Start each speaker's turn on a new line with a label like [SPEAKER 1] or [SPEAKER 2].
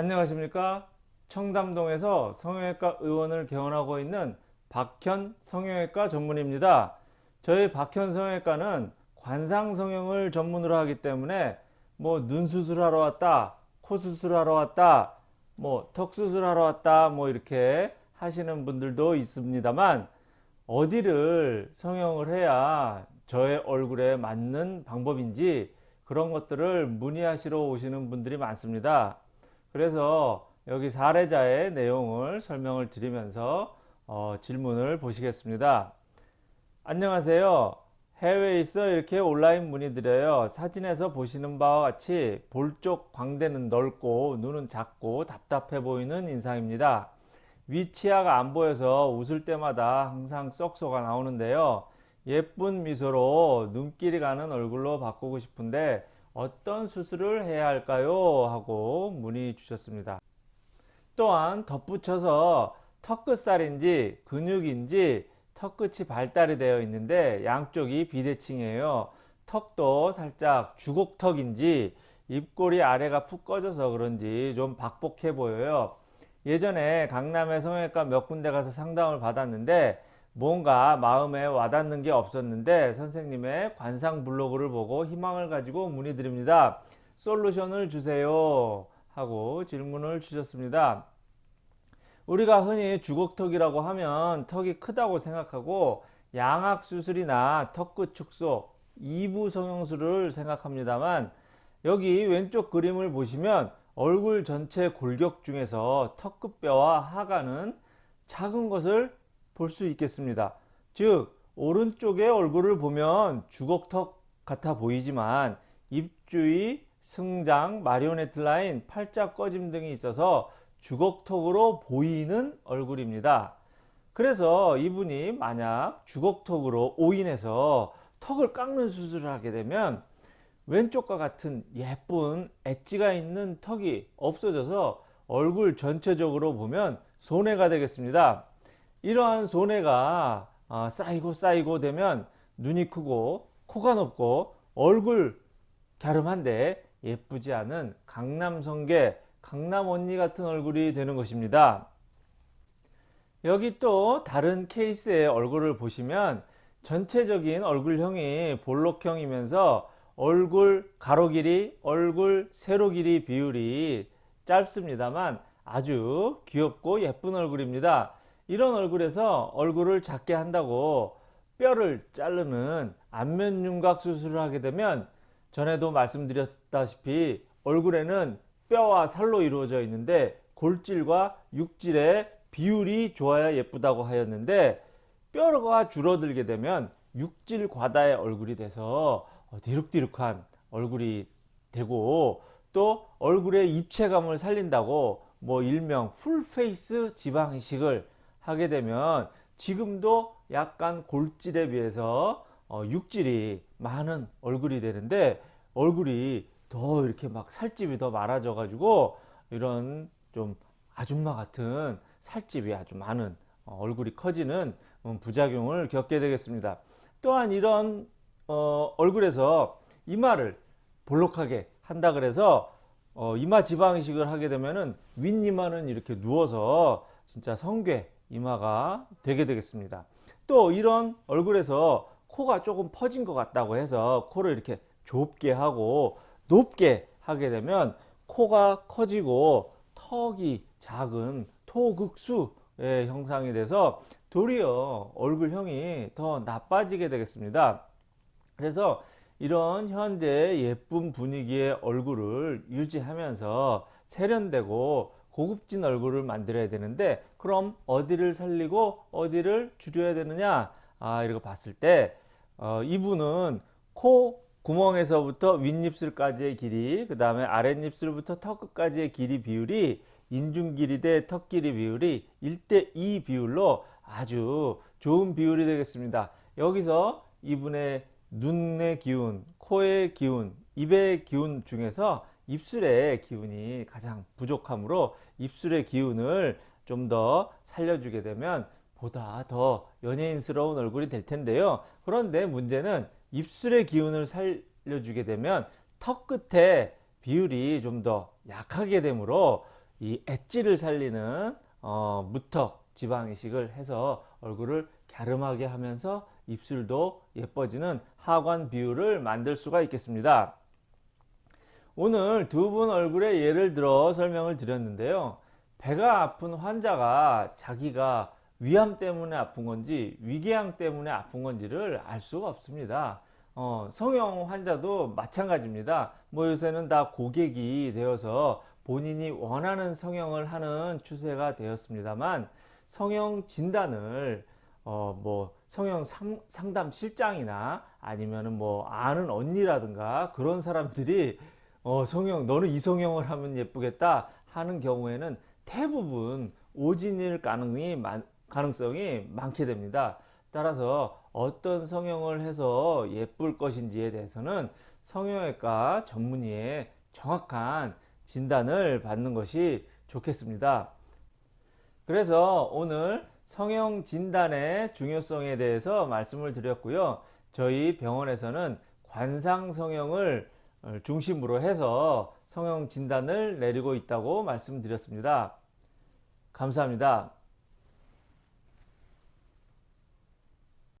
[SPEAKER 1] 안녕하십니까 청담동에서 성형외과 의원을 개원하고 있는 박현 성형외과 전문입니다 저희 박현 성형외과는 관상 성형을 전문으로 하기 때문에 뭐 눈 수술하러 왔다 코 수술하러 왔다 뭐 턱 수술하러 왔다 뭐 이렇게 하시는 분들도 있습니다만 어디를 성형을 해야 저의 얼굴에 맞는 방법인지 그런 것들을 문의하시러 오시는 분들이 많습니다. 그래서 여기 사례자의 내용을 설명을 드리면서 어, 질문을 보시겠습니다. 안녕하세요. 해외에 있어 이렇게 온라인 문의드려요. 사진에서 보시는 바와 같이 볼 쪽 광대는 넓고 눈은 작고 답답해 보이는 인상입니다. 위치아가 안 보여서 웃을 때마다 항상 썩소가 나오는데요. 예쁜 미소로 눈길이 가는 얼굴로 바꾸고 싶은데 어떤 수술을 해야 할까요? 하고 문의 주셨습니다. 또한 덧붙여서 턱끝살인지 근육인지 턱끝이 발달이 되어 있는데 양쪽이 비대칭이에요. 턱도 살짝 주걱턱인지 입꼬리 아래가 푹 꺼져서 그런지 좀 박복해 보여요. 예전에 강남의 성형외과 몇 군데 가서 상담을 받았는데 뭔가 마음에 와닿는 게 없었는데 선생님의 관상 블로그를 보고 희망을 가지고 문의드립니다. 솔루션을 주세요 하고 질문을 주셨습니다. 우리가 흔히 주걱턱이라고 하면 턱이 크다고 생각하고 양악수술이나 턱끝 축소, 2부 성형술을 생각합니다만 여기 왼쪽 그림을 보시면 얼굴 전체 골격 중에서 턱끝뼈와 하관은 작은 것을 볼 수 있겠습니다. 즉 오른쪽의 얼굴을 보면 주걱턱 같아 보이지만 입주위, 승장, 마리오네트 라인, 팔자 꺼짐 등이 있어서 주걱턱으로 보이는 얼굴입니다. 그래서 이분이 만약 주걱턱으로 오인해서 턱을 깎는 수술을 하게 되면 왼쪽과 같은 예쁜 엣지가 있는 턱이 없어져서 얼굴 전체적으로 보면 손해가 되겠습니다. 이러한 손해가 아, 쌓이고 쌓이고 되면 눈이 크고 코가 높고 얼굴 갸름한데 예쁘지 않은 강남성계 강남 언니 같은 얼굴이 되는 것입니다. 여기 또 다른 케이스의 얼굴을 보시면 전체적인 얼굴형이 볼록형이면서 얼굴 가로 길이, 얼굴 세로 길이 비율이 짧습니다만 아주 귀엽고 예쁜 얼굴입니다. 이런 얼굴에서 얼굴을 작게 한다고 뼈를 자르는 안면윤곽 수술을 하게 되면 전에도 말씀드렸다시피 얼굴에는 뼈와 살로 이루어져 있는데 골질과 육질의 비율이 좋아야 예쁘다고 하였는데 뼈가 줄어들게 되면 육질 과다의 얼굴이 돼서 디룩디룩한 얼굴이 되고 또 얼굴의 입체감을 살린다고 뭐 일명 풀페이스 지방 이식을 하게 되면 지금도 약간 골질에 비해서 어, 육질이 많은 얼굴이 되는데 얼굴이 더 이렇게 막 살집이 더 많아져 가지고 이런 좀 아줌마 같은 살집이 아주 많은 어, 얼굴이 커지는 음, 부작용을 겪게 되겠습니다. 또한 이런 어, 얼굴에서 이마를 볼록하게 한다 그래서 어, 이마 지방 이식을 하게 되면은 윗이마는 이렇게 누워서 진짜 성괴 이마가 되게 되겠습니다. 또 이런 얼굴에서 코가 조금 퍼진 것 같다고 해서 코를 이렇게 좁게 하고 높게 하게 되면 코가 커지고 턱이 작은 토극수의 형상이 돼서 도리어 얼굴형이 더 나빠지게 되겠습니다. 그래서 이런 현재 예쁜 분위기의 얼굴을 유지하면서 세련되고 고급진 얼굴을 만들어야 되는데 그럼 어디를 살리고 어디를 줄여야 되느냐? 아 이렇게 봤을 때 어, 이분은 코 구멍에서부터 윗입술까지의 길이 그 다음에 아랫입술부터 턱 끝까지의 길이 비율이 인중 길이 대 턱 길이 비율이 1대2 비율로 아주 좋은 비율이 되겠습니다. 여기서 이분의 눈의 기운 코의 기운 입의 기운 중에서 입술의 기운이 가장 부족하므로 입술의 기운을 좀 더 살려주게 되면 보다 더 연예인스러운 얼굴이 될 텐데요. 그런데 문제는 입술의 기운을 살려주게 되면 턱 끝에 비율이 좀 더 약하게 되므로 이 엣지를 살리는 어, 무턱 지방 이식을 해서 얼굴을 갸름하게 하면서 입술도 예뻐지는 하관 비율을 만들 수가 있겠습니다. 오늘 두 분 얼굴의 예를 들어 설명을 드렸는데요. 배가 아픈 환자가 자기가 위암 때문에 아픈 건지 위궤양 때문에 아픈 건지를 알 수가 없습니다. 어, 성형 환자도 마찬가지입니다. 뭐 요새는 다 고객이 되어서 본인이 원하는 성형을 하는 추세가 되었습니다만 성형 진단을 어, 뭐 성형 상, 상담 실장이나 아니면은 뭐 아는 언니라든가 그런 사람들이 어, 성형 너는 이성형을 하면 예쁘겠다 하는 경우에는 대부분 오진일 가능이 많, 가능성이 많게 됩니다. 따라서 어떤 성형을 해서 예쁠 것인지에 대해서는 성형외과 전문의의 정확한 진단을 받는 것이 좋겠습니다. 그래서 오늘 성형 진단의 중요성에 대해서 말씀을 드렸고요. 저희 병원에서는 관상 성형을 중심으로 해서 성형 진단을 내리고 있다고 말씀드렸습니다. 감사합니다.